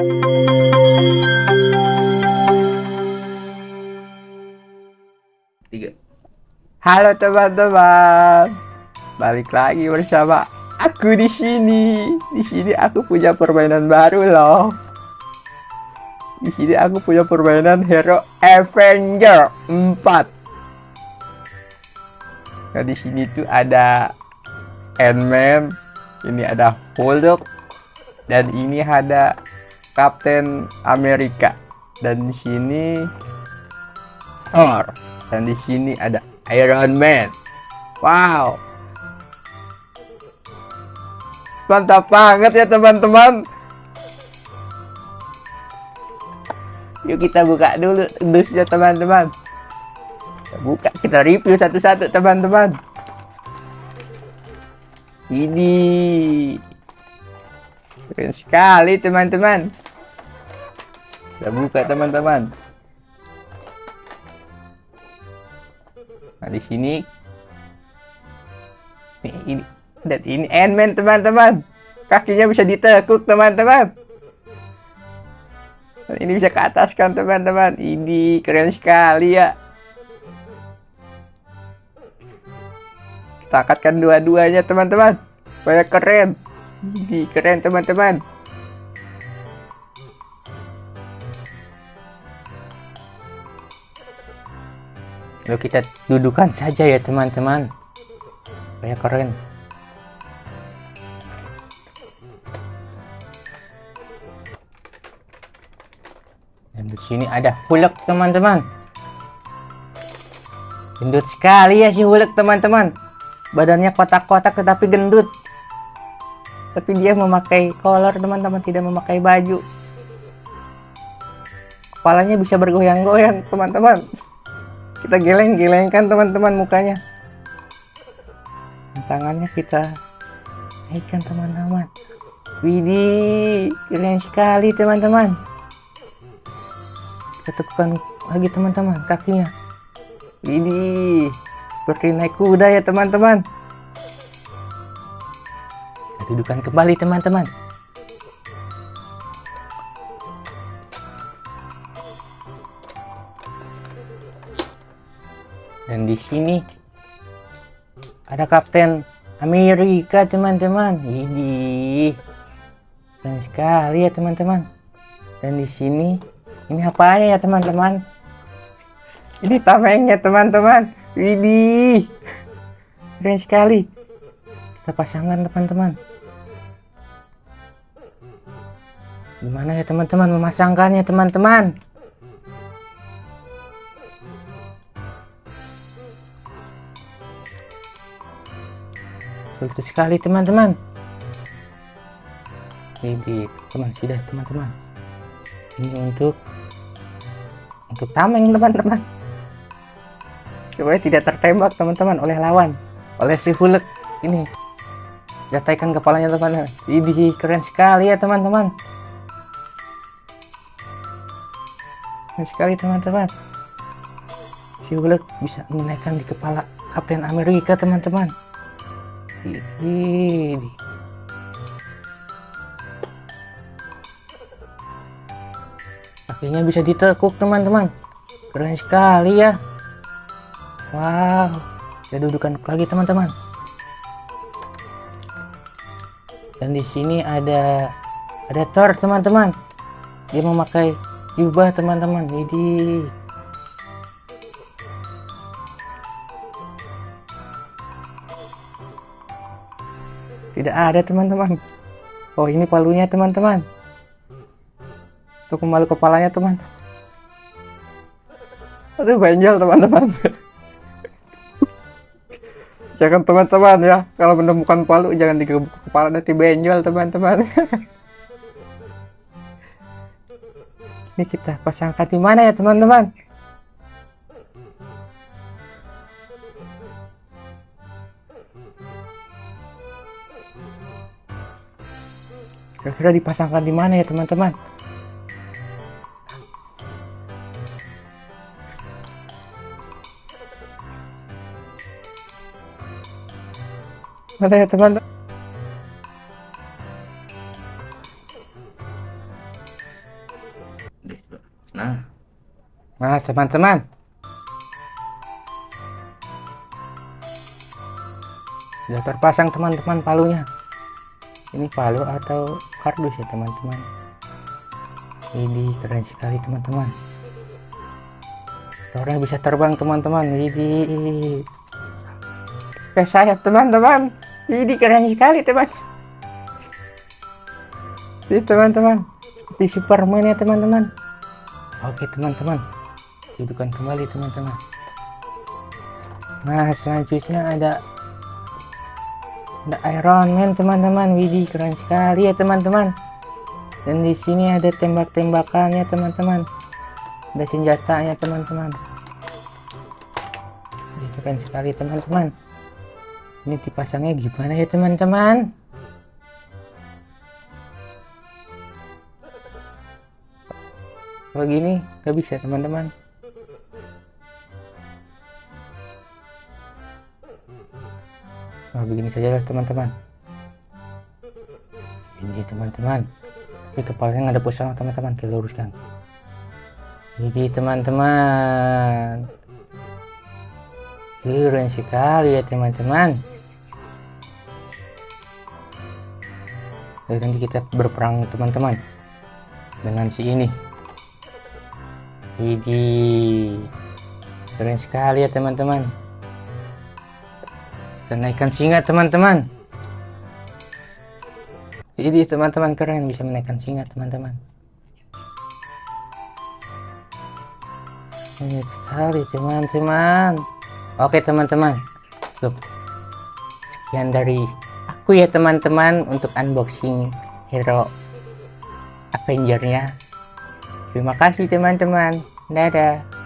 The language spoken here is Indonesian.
Tiga. Halo teman-teman, balik lagi bersama aku di sini. Di sini aku punya permainan baru loh. Di sini aku punya permainan Hero Avenger 4. Nah di sini tuh ada Ant-Man, ini ada Hulk, dan ini ada Captain America. Dan di sini Thor. Dan di sini ada Iron Man. Wow. Mantap banget ya teman-teman. Yuk kita buka dulu dusnya teman-teman. Buka kita review satu-satu teman-teman. Ini keren sekali teman-teman. Kita buka teman-teman. Nah, di sini ini, ini dan ini Ant-Man teman-teman. Kakinya bisa ditekuk teman-teman. Ini bisa ke atas kan teman-teman. Ini keren sekali ya. Kita angkatkan dua-duanya teman-teman. Supaya keren. Ini keren teman-teman. Lalu kita dudukan saja ya teman-teman. Supaya keren. Dan di sini ada Hulk teman-teman. Gendut sekali ya si Hulk teman-teman. Badannya kotak-kotak tetapi gendut. Tapi dia memakai kolor teman-teman, tidak memakai baju. Kepalanya bisa bergoyang-goyang teman-teman kita geleng-gelengkan teman-teman mukanya. Tangannya kita naikkan teman-teman. Widih keren sekali teman-teman. Kita tekan lagi teman-teman kakinya. Widih seperti naik kuda ya teman-teman. Kita dudukan kembali teman-teman Dan di sini ada Kapten Amerika, teman-teman. Ini keren sekali ya, teman-teman. Dan di sini ini apa ya, teman-teman? Ini tamengnya, teman-teman. Widih. Keren sekali. Kita pasangkan, teman-teman. Gimana ya, teman-teman memasangkannya, teman-teman? Sulit sekali teman-teman. Ini teman sudah teman-teman. Ini untuk untuk tameng teman-teman. Supaya tidak tertembak teman-teman oleh lawan. Oleh si Hulk. Ini gataikan kepalanya teman-teman. Ini keren sekali ya teman-teman. Keren sekali teman-teman. Si Hulk bisa menaikkan di kepala Kapten Amerika teman-teman ini. Kakinya bisa ditekuk teman-teman. Keren sekali ya. Wow. Kita dudukan lagi teman-teman. Dan di sini ada ada Thor teman-teman. Dia memakai jubah teman-teman. Ini Tidak ada teman-teman. Oh ini palunya teman-teman. Untuk memalu kepalanya teman. Aduh benjol teman-teman. jangan teman-teman ya. Kalau menemukan palu jangan digebuk kepala nanti benjol teman-teman. ini kita pasangkan di mana ya teman-teman? Kira-kira dipasangkan di mana ya teman-teman mana ya teman-teman Nah. Nah, teman-teman. Sudah terpasang teman-teman palunya. Ini palu atau kardus ya teman-teman. Ini keren sekali teman-teman. Orang bisa terbang teman-teman. Ini Kayak sayap teman-teman. Ini keren sekali teman. Ini teman-teman. Seperti Superman ya teman-teman. Oke teman-teman. Hidupkan kembali teman-teman. Nah selanjutnya ada ada Iron Man teman-teman. Widih keren sekali ya teman-teman. Dan di sini ada tembak-tembakannya teman-teman. Ada senjatanya teman-teman. Keren sekali teman-teman ini dipasangnya gimana ya teman-teman kalau gini nggak bisa teman-teman nah begini saja teman-teman ini teman-teman ini kepalanya ada pusat teman-teman kita luruskan ini teman-teman keren sekali ya teman-teman Jadi nanti kita berperang teman-teman dengan si ini. Widih. Keren sekali ya teman-teman. Kita naikkan singa teman-teman. Jadi teman-teman keren bisa menaikkan singa teman-teman. Ini sekali teman-teman. Oke teman-teman. Sekian dari aku ya teman-teman untuk unboxing hero Avenger-nya. Terima kasih teman-teman. Dadah.